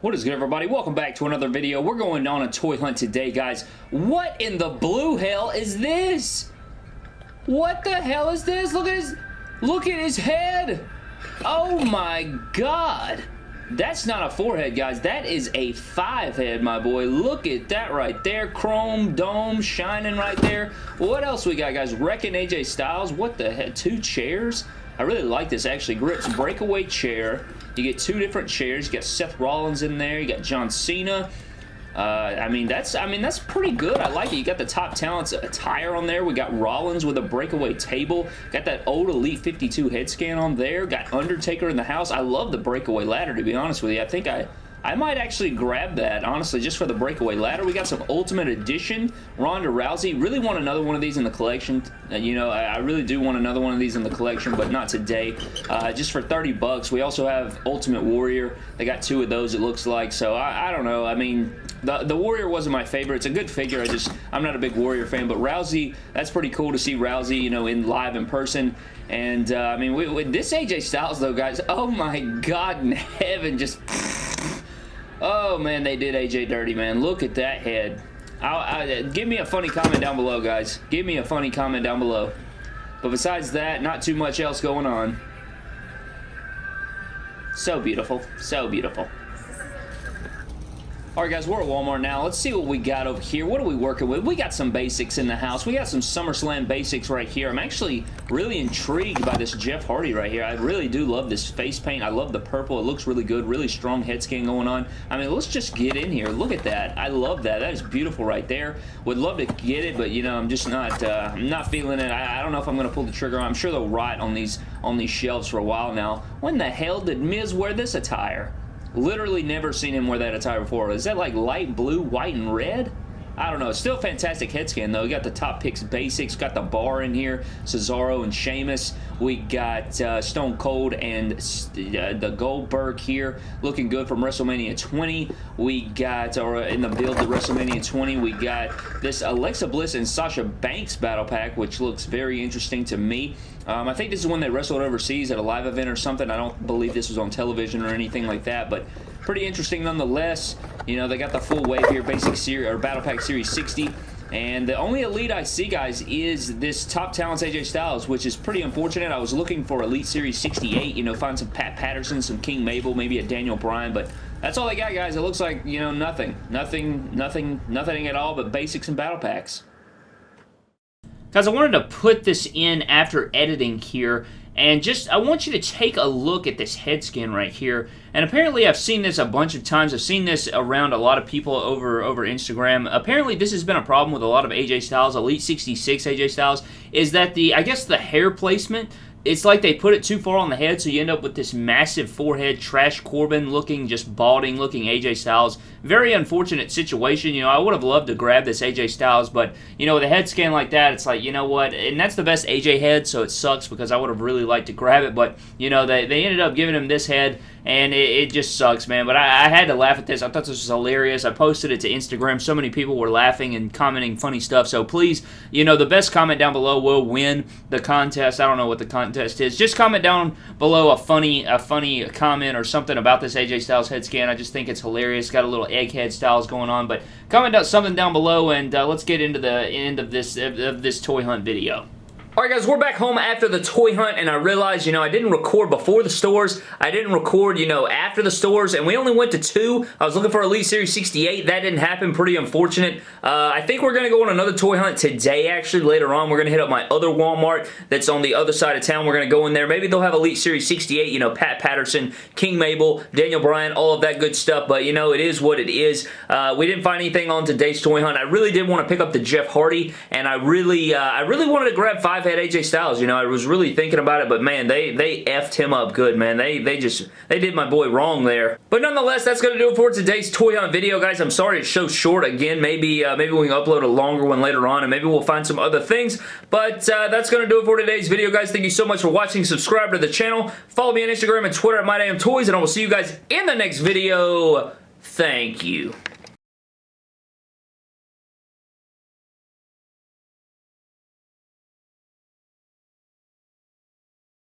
What is good everybody? Welcome back to another video. We're going on a toy hunt today guys. What in the blue hell is this? What the hell is this? Look at his look at his head. Oh my god. That's not a forehead, guys. That is a five head, my boy. Look at that right there. Chrome dome shining right there. What else we got, guys? Wrecking AJ Styles. What the heck? Two chairs? I really like this, actually. Grips breakaway chair. You get two different chairs. You got Seth Rollins in there. You got John Cena. Uh, I mean, that's I mean that's pretty good. I like it. You got the top talents attire on there. We got Rollins with a breakaway table. Got that old Elite 52 head scan on there. Got Undertaker in the house. I love the breakaway ladder, to be honest with you. I think I I might actually grab that, honestly, just for the breakaway ladder. We got some Ultimate Edition Ronda Rousey. Really want another one of these in the collection. Uh, you know, I, really do want another one of these in the collection, but not today. Uh, just for 30 bucks. We also have Ultimate Warrior. They got two of those, it looks like. So, I, I don't know. I mean, the, the Warrior wasn't my favorite. It's a good figure. I just, I'm not a big Warrior fan, but Rousey, that's pretty cool to see Rousey, you know, in live in person. And, uh, I mean, with this AJ Styles, though, guys, oh my God in heaven, just Oh, man, they did AJ dirty, man. Look at that head. I, I, give me a funny comment down below, guys. Give me a funny comment down below. But besides that, not too much else going on. So beautiful. So beautiful. Alright guys, we're at Walmart now. Let's see what we got over here. What are we working with? We got some basics in the house. We got some SummerSlam basics right here. I'm actually really intrigued by this Jeff Hardy right here. I really do love this face paint. I love the purple. It looks really good. Really strong head scan going on. I mean, let's just get in here. Look at that. I love that. That is beautiful right there. Would love to get it, but you know, I'm just not uh, I'm not feeling it. I, I don't know if I'm going to pull the trigger. I'm sure they'll rot on these on these shelves for a while now. When the hell did Miz wear this attire? Literally never seen him wear that attire before. Is that like light blue, white, and red? I don't know. Still fantastic head scan, though. We got the top picks basics. Got the bar in here. Cesaro and Sheamus. We got uh, Stone Cold and uh, the Goldberg here. Looking good from WrestleMania 20. We got, or in the build to WrestleMania 20, we got this Alexa Bliss and Sasha Banks battle pack, which looks very interesting to me. Um, I think this is one they wrestled overseas at a live event or something. I don't believe this was on television or anything like that, but pretty interesting nonetheless. You know, they got the full wave here, basic series or Battle Pack Series 60. And the only Elite I see, guys, is this Top Talents AJ Styles, which is pretty unfortunate. I was looking for Elite Series 68, you know, find some Pat Patterson, some King Mabel, maybe a Daniel Bryan, but that's all they got, guys. It looks like, you know, nothing. Nothing, nothing, nothing at all but basics and Battle Packs. Guys, I wanted to put this in after editing here, and just, I want you to take a look at this head scan right here. And apparently I've seen this a bunch of times. I've seen this around a lot of people over, over Instagram. Apparently this has been a problem with a lot of AJ Styles, Elite 66 AJ Styles, is that the, I guess the hair placement it's like they put it too far on the head, so you end up with this massive forehead, Trash Corbin looking, just balding looking AJ Styles. Very unfortunate situation. You know, I would have loved to grab this AJ Styles, but, you know, with a head scan like that, it's like, you know what? And that's the best AJ head, so it sucks because I would have really liked to grab it, but, you know, they, they ended up giving him this head, and it, it just sucks, man. But I, I, had to laugh at this. I thought this was hilarious. I posted it to Instagram. So many people were laughing and commenting funny stuff. So please, you know, the best comment down below will win the contest. I don't know what the contest is. Just comment down below a funny, a funny comment or something about this AJ Styles head scan. I just think it's hilarious. Got a little egghead styles going on. But comment down something down below, and uh, let's get into the end of this of this toy hunt video. Alright guys, we're back home after the toy hunt and I realized, you know, I didn't record before the stores. I didn't record, you know, after the stores and we only went to two. I was looking for Elite Series 68. That didn't happen. Pretty unfortunate. Uh, I think we're going to go on another toy hunt today, actually, later on. We're going to hit up my other Walmart that's on the other side of town. We're going to go in there. Maybe they'll have Elite Series 68, you know, Pat Patterson, King Mabel, Daniel Bryan, all of that good stuff. But, you know, it is what it is. Uh, we didn't find anything on today's toy hunt. I really did want to pick up the Jeff Hardy and I really, uh, I really wanted to grab five had AJ Styles. You know, I was really thinking about it, but man, they they effed him up good, man. They they just they did my boy wrong there. But nonetheless, that's gonna do it for today's toy hunt video, guys. I'm sorry it's so short again. Maybe uh, maybe we can upload a longer one later on, and maybe we'll find some other things. But uh, that's gonna do it for today's video, guys. Thank you so much for watching. Subscribe to the channel. Follow me on Instagram and Twitter at MyDamnToys, and I will see you guys in the next video. Thank you.